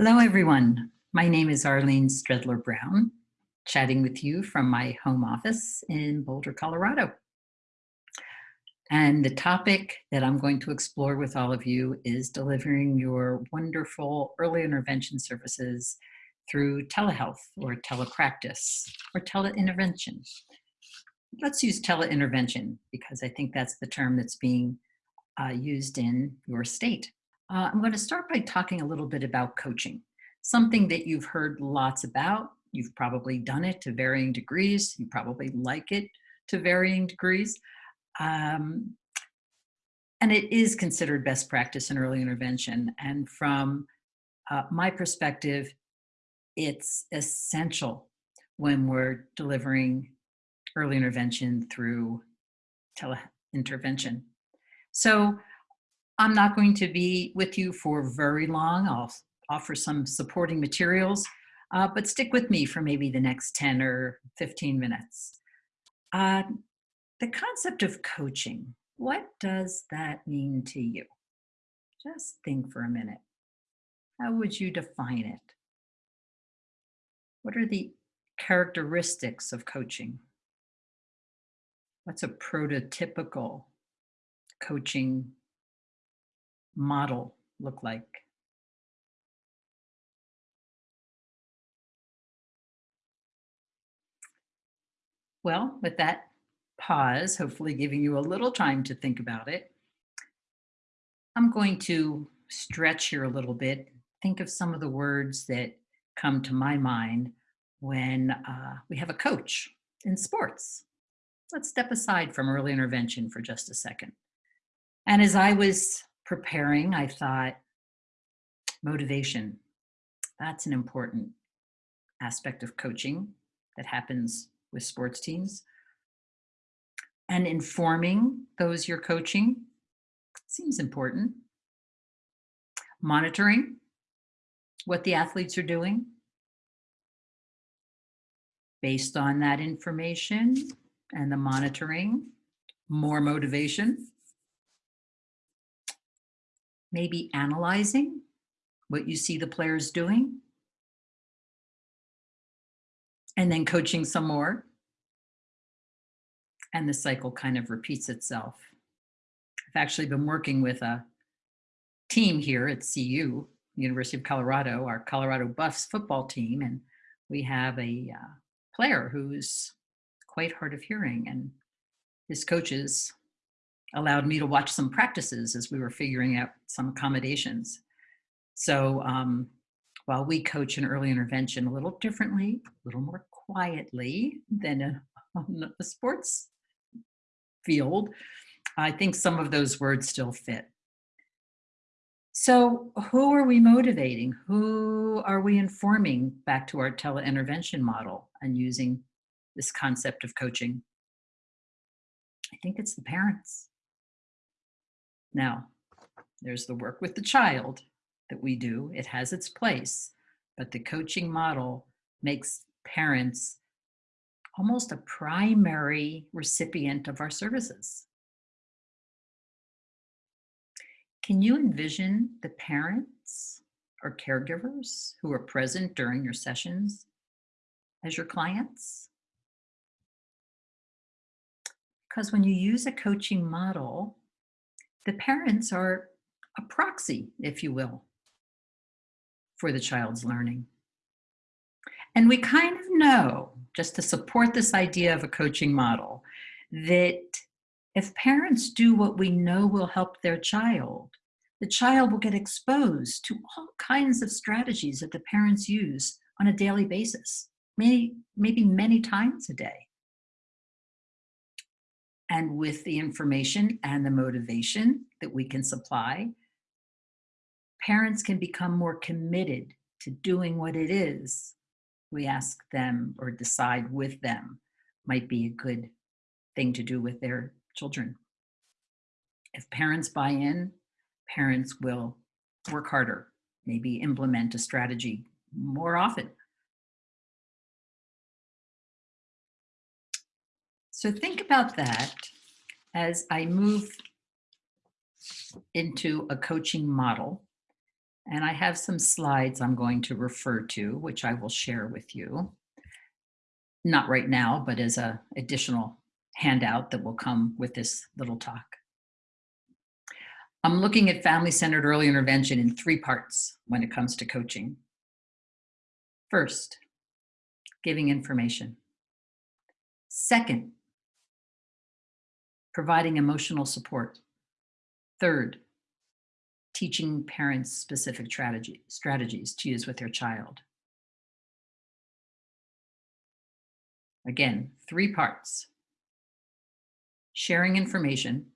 Hello, everyone. My name is Arlene Stredler Brown, chatting with you from my home office in Boulder, Colorado. And the topic that I'm going to explore with all of you is delivering your wonderful early intervention services through telehealth or telepractice or teleintervention. Let's use teleintervention because I think that's the term that's being uh, used in your state. Uh, I'm going to start by talking a little bit about coaching, something that you've heard lots about. You've probably done it to varying degrees. You probably like it to varying degrees. Um, and it is considered best practice in early intervention. And from uh, my perspective, it's essential when we're delivering early intervention through teleintervention. So I'm not going to be with you for very long. I'll offer some supporting materials, uh, but stick with me for maybe the next 10 or 15 minutes. Uh, the concept of coaching, what does that mean to you? Just think for a minute. How would you define it? What are the characteristics of coaching? What's a prototypical coaching model look like? Well, with that pause, hopefully giving you a little time to think about it, I'm going to stretch here a little bit, think of some of the words that come to my mind when uh, we have a coach in sports. Let's step aside from early intervention for just a second. And as I was preparing, I thought, motivation, that's an important aspect of coaching that happens with sports teams. And informing those you're coaching seems important. Monitoring what the athletes are doing. Based on that information and the monitoring, more motivation maybe analyzing what you see the players doing, and then coaching some more. And the cycle kind of repeats itself. I've actually been working with a team here at CU, University of Colorado, our Colorado Buffs football team, and we have a uh, player who's quite hard of hearing, and his coaches allowed me to watch some practices as we were figuring out some accommodations. So um, while we coach in early intervention a little differently, a little more quietly than a, on the sports field, I think some of those words still fit. So who are we motivating? Who are we informing back to our teleintervention model and using this concept of coaching? I think it's the parents. Now, there's the work with the child that we do. It has its place, but the coaching model makes parents almost a primary recipient of our services. Can you envision the parents or caregivers who are present during your sessions as your clients? Because when you use a coaching model, the parents are a proxy, if you will, for the child's learning. And we kind of know, just to support this idea of a coaching model, that if parents do what we know will help their child, the child will get exposed to all kinds of strategies that the parents use on a daily basis, maybe, maybe many times a day. And with the information and the motivation that we can supply, parents can become more committed to doing what it is we ask them or decide with them might be a good thing to do with their children. If parents buy in, parents will work harder, maybe implement a strategy more often. So think about that as I move into a coaching model And I have some slides I'm going to refer to, which I will share with you. Not right now, but as a additional handout that will come with this little talk. I'm looking at family-centered early intervention in three parts when it comes to coaching. First, giving information. Second, providing emotional support. Third, teaching parents specific strategy, strategies to use with their child. Again, three parts. Sharing information,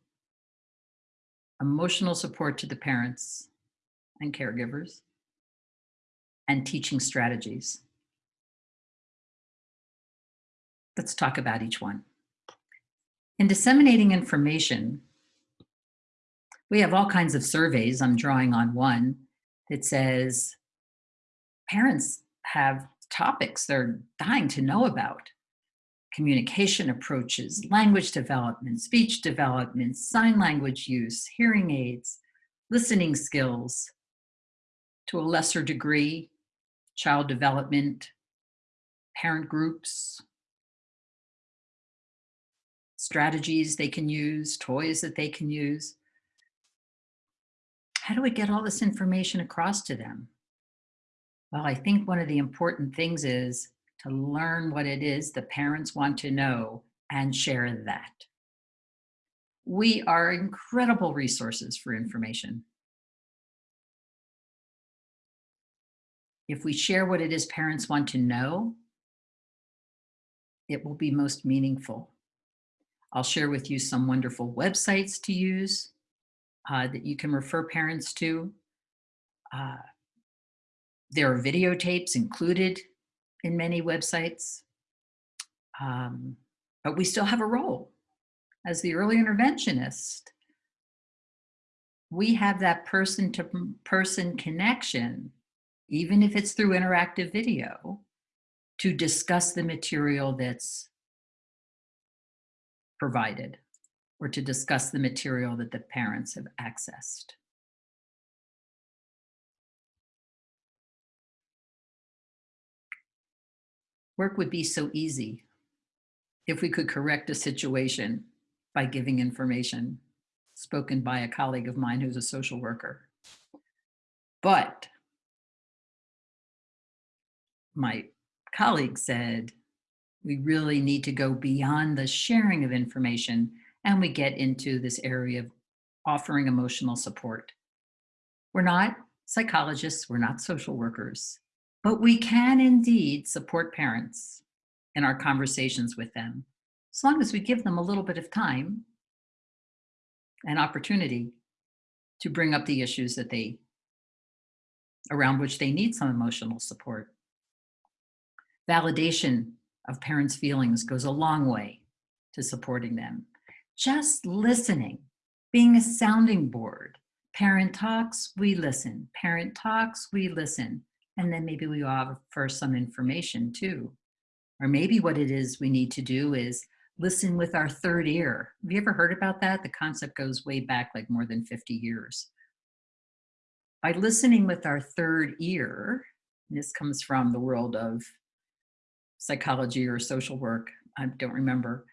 emotional support to the parents and caregivers, and teaching strategies. Let's talk about each one. In disseminating information, we have all kinds of surveys. I'm drawing on one that says parents have topics they're dying to know about. Communication approaches, language development, speech development, sign language use, hearing aids, listening skills, to a lesser degree, child development, parent groups, strategies they can use, toys that they can use how do we get all this information across to them? Well, I think one of the important things is to learn what it is the parents want to know and share that. We are incredible resources for information. If we share what it is parents want to know, it will be most meaningful. I'll share with you some wonderful websites to use uh, that you can refer parents to. Uh, there are videotapes included in many websites. Um, but we still have a role as the early interventionist. We have that person to person connection, even if it's through interactive video, to discuss the material that's provided or to discuss the material that the parents have accessed. Work would be so easy if we could correct a situation by giving information spoken by a colleague of mine who's a social worker. But my colleague said, we really need to go beyond the sharing of information and we get into this area of offering emotional support. We're not psychologists, we're not social workers, but we can indeed support parents in our conversations with them, as long as we give them a little bit of time and opportunity to bring up the issues that they, around which they need some emotional support. Validation of parents' feelings goes a long way to supporting them just listening, being a sounding board. Parent talks, we listen. Parent talks, we listen. And then maybe we offer some information too. Or maybe what it is we need to do is listen with our third ear. Have you ever heard about that? The concept goes way back like more than 50 years. By listening with our third ear, this comes from the world of psychology or social work, I don't remember,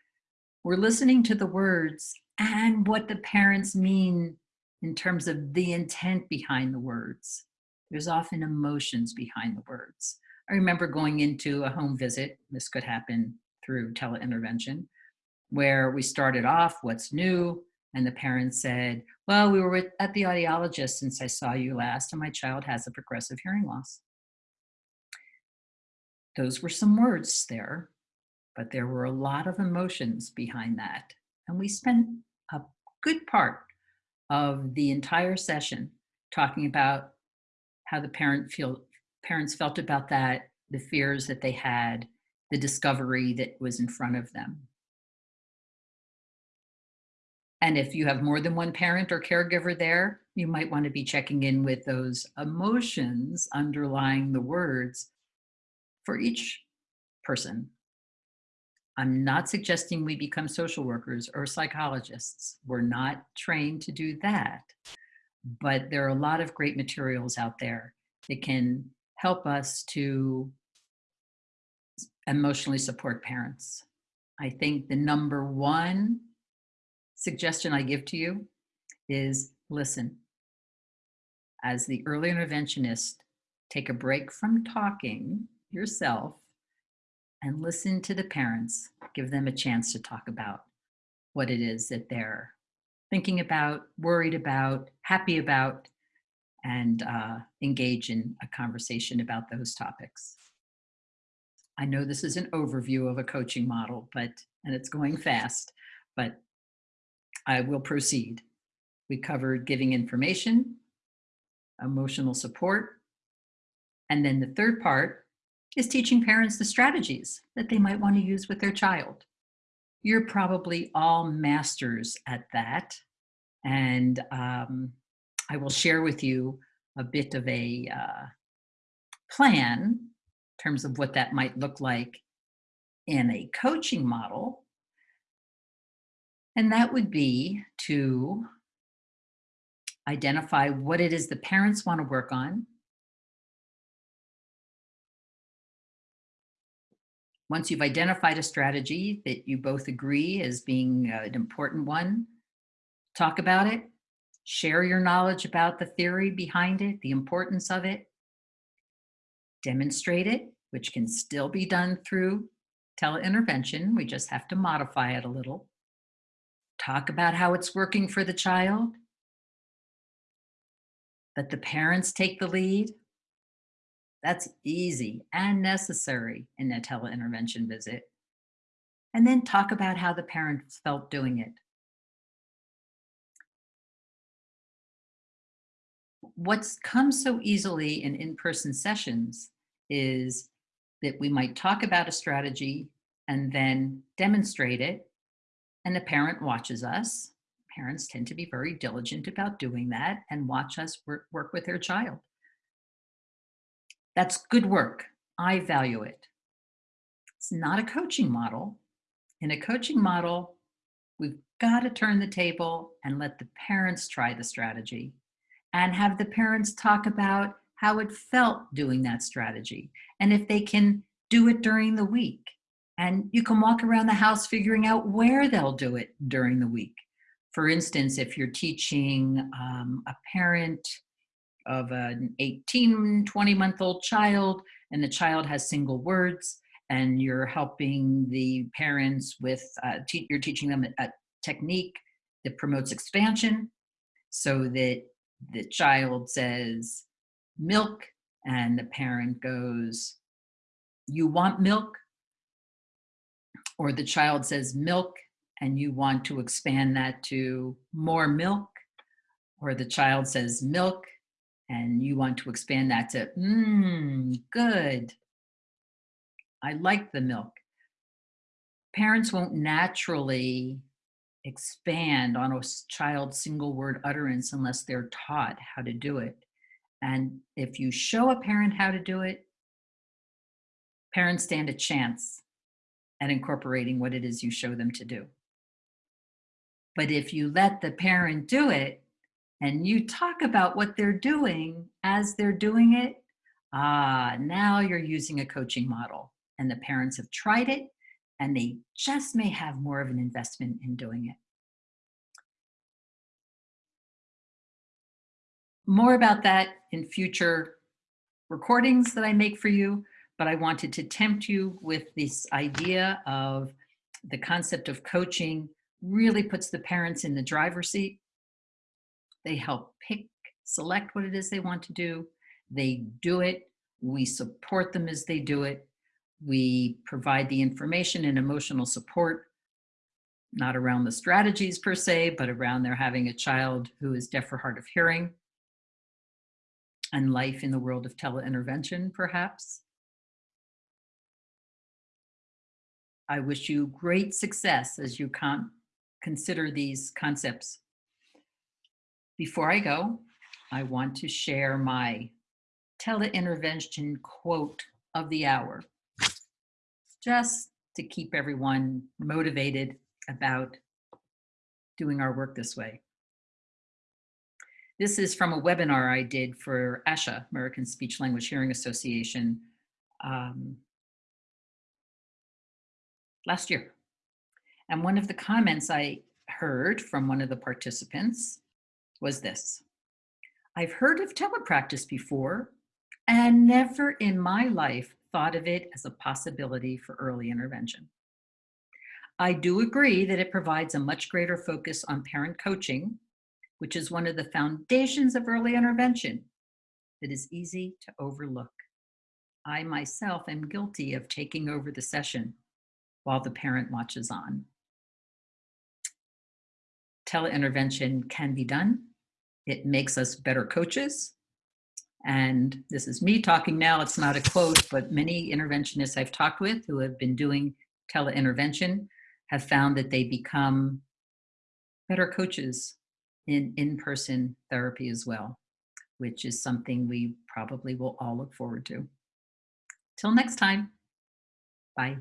we're listening to the words and what the parents mean in terms of the intent behind the words. There's often emotions behind the words. I remember going into a home visit, this could happen through teleintervention, where we started off, what's new? And the parents said, well, we were at the audiologist since I saw you last and my child has a progressive hearing loss. Those were some words there but there were a lot of emotions behind that. And we spent a good part of the entire session talking about how the parent feel, parents felt about that, the fears that they had, the discovery that was in front of them. And if you have more than one parent or caregiver there, you might want to be checking in with those emotions underlying the words for each person I'm not suggesting we become social workers or psychologists. We're not trained to do that. but there are a lot of great materials out there that can help us to emotionally support parents. I think the number one suggestion I give to you is listen. As the early interventionist, take a break from talking yourself and listen to the parents. Give them a chance to talk about what it is that they're thinking about, worried about, happy about, and uh, engage in a conversation about those topics. I know this is an overview of a coaching model, but and it's going fast, but I will proceed. We covered giving information, emotional support, and then the third part is teaching parents the strategies that they might want to use with their child. You're probably all masters at that. And um, I will share with you a bit of a uh, plan in terms of what that might look like in a coaching model. And that would be to identify what it is the parents want to work on. Once you've identified a strategy that you both agree as being uh, an important one, talk about it, share your knowledge about the theory behind it, the importance of it, demonstrate it, which can still be done through teleintervention. We just have to modify it a little. Talk about how it's working for the child. Let the parents take the lead. That's easy and necessary in a teleintervention visit. And then talk about how the parents felt doing it. what's come so easily in in-person sessions is that we might talk about a strategy and then demonstrate it and the parent watches us. Parents tend to be very diligent about doing that and watch us work, work with their child. That's good work. I value it. It's not a coaching model. In a coaching model, we've got to turn the table and let the parents try the strategy and have the parents talk about how it felt doing that strategy and if they can do it during the week. And you can walk around the house figuring out where they'll do it during the week. For instance, if you're teaching um, a parent of an 18, 20 month old child and the child has single words and you're helping the parents with, uh, te you're teaching them a, a technique that promotes expansion so that the child says milk and the parent goes, you want milk? Or the child says milk and you want to expand that to more milk? Or the child says milk and you want to expand that to, mmm, good. I like the milk. Parents won't naturally expand on a child's single word utterance unless they're taught how to do it. And if you show a parent how to do it, parents stand a chance at incorporating what it is you show them to do. But if you let the parent do it and you talk about what they're doing as they're doing it, ah, now you're using a coaching model and the parents have tried it and they just may have more of an investment in doing it. More about that in future recordings that I make for you, but I wanted to tempt you with this idea of the concept of coaching really puts the parents in the driver's seat. They help pick, select what it is they want to do. They do it. We support them as they do it. We provide the information and emotional support, not around the strategies per se, but around their having a child who is deaf or hard of hearing and life in the world of teleintervention, perhaps. I wish you great success as you con consider these concepts. Before I go, I want to share my teleintervention quote of the hour just to keep everyone motivated about doing our work this way. This is from a webinar I did for ASHA, American Speech Language Hearing Association, um, last year. And one of the comments I heard from one of the participants was this. I've heard of telepractice before and never in my life thought of it as a possibility for early intervention. I do agree that it provides a much greater focus on parent coaching, which is one of the foundations of early intervention that is easy to overlook. I myself am guilty of taking over the session while the parent watches on. Teleintervention can be done. It makes us better coaches. And this is me talking now, it's not a quote, but many interventionists I've talked with who have been doing teleintervention have found that they become better coaches in in-person therapy as well, which is something we probably will all look forward to. Till next time, bye.